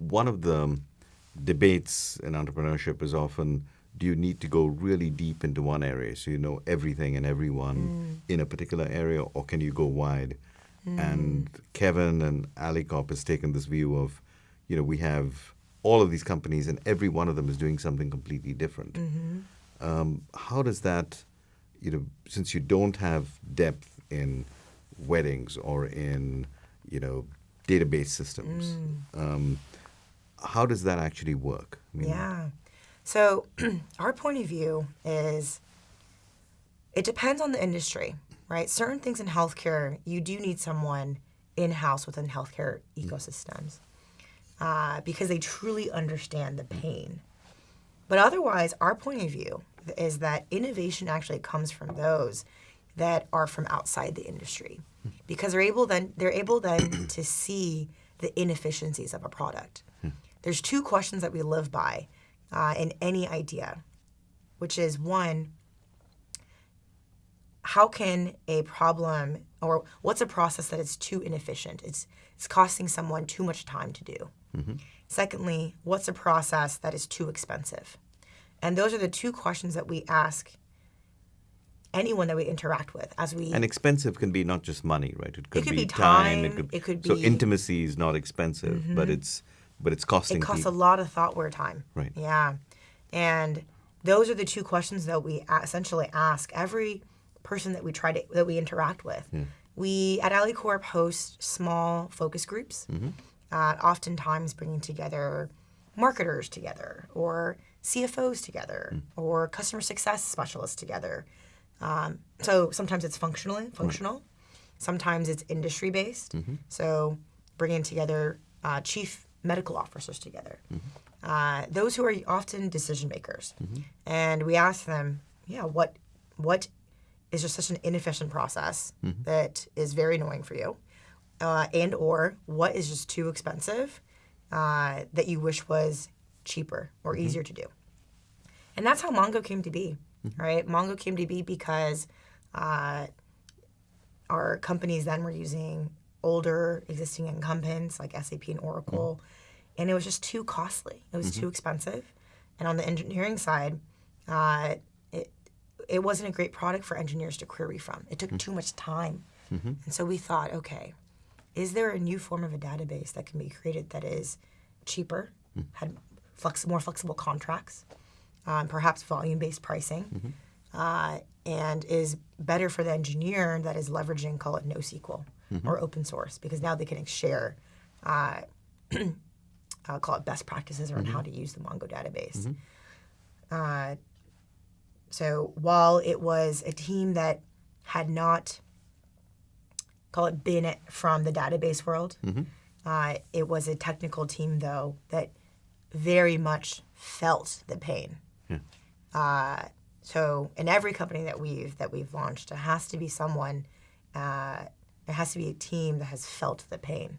one of the debates in entrepreneurship is often do you need to go really deep into one area so you know everything and everyone mm. in a particular area, or can you go wide? Mm. And Kevin and AlleyCorp has taken this view of, you know, we have all of these companies and every one of them is doing something completely different. Mm-hmm. Um, how does that, you know, since you don't have depth in weddings or in, you know, database systems, mm. um, how does that actually work? I mean, yeah. So, our point of view is it depends on the industry, right? Certain things in healthcare, you do need someone in house within healthcare mm. ecosystems uh, because they truly understand the pain. But otherwise, our point of view is that innovation actually comes from those that are from outside the industry hmm. because they're able then they're able then to see the inefficiencies of a product. Hmm. There's two questions that we live by uh, in any idea, which is one, how can a problem or what's a process that is too inefficient? It's it's costing someone too much time to do. Mm-hmm. Secondly, what's a process that is too expensive? And those are the two questions that we ask anyone that we interact with as we and expensive can be not just money right it could, it could be, be, time, it, could, it could be so intimacy is not expensive mm-hmm. but it's but it's costing it costs people. a lot of thoughtware time right yeah and those are the two questions that we essentially ask every person that we try to that we interact with yeah. we at AlleyCorp host small focus groups mm-hmm. uh, oftentimes bringing together marketers together or cfos together mm. or customer success specialists together um, so sometimes it's functional, functional. Right. Sometimes it's industry based. Mm-hmm. So bringing together uh, chief medical officers together, mm-hmm. uh, those who are often decision makers, mm-hmm. and we ask them, yeah, what what is just such an inefficient process mm-hmm. that is very annoying for you, uh, and or what is just too expensive uh, that you wish was cheaper or mm-hmm. easier to do, and that's how Mongo came to be mm-hmm. right? Mongo came to be because uh, our companies then were using older existing incumbents like SAP and Oracle, mm-hmm. and it was just too costly. It was mm-hmm. too expensive. And on the engineering side, uh, it it wasn't a great product for engineers to query from. It took mm-hmm. too much time, mm-hmm. and so we thought, okay, is there a new form of a database that can be created that is cheaper, mm. had flex- more flexible contracts, um, perhaps volume-based pricing, mm-hmm. Uh, and is better for the engineer that is leveraging, call it NoSQL mm-hmm. or open source, because now they can share, uh, I'll call it best practices around mm-hmm. how to use the Mongo database. Mm-hmm. Uh, so while it was a team that had not, call it, been from the database world, mm-hmm. uh, it was a technical team though that very much felt the pain yeah. So in every company that we've that we've launched, it has to be someone. Uh, it has to be a team that has felt the pain.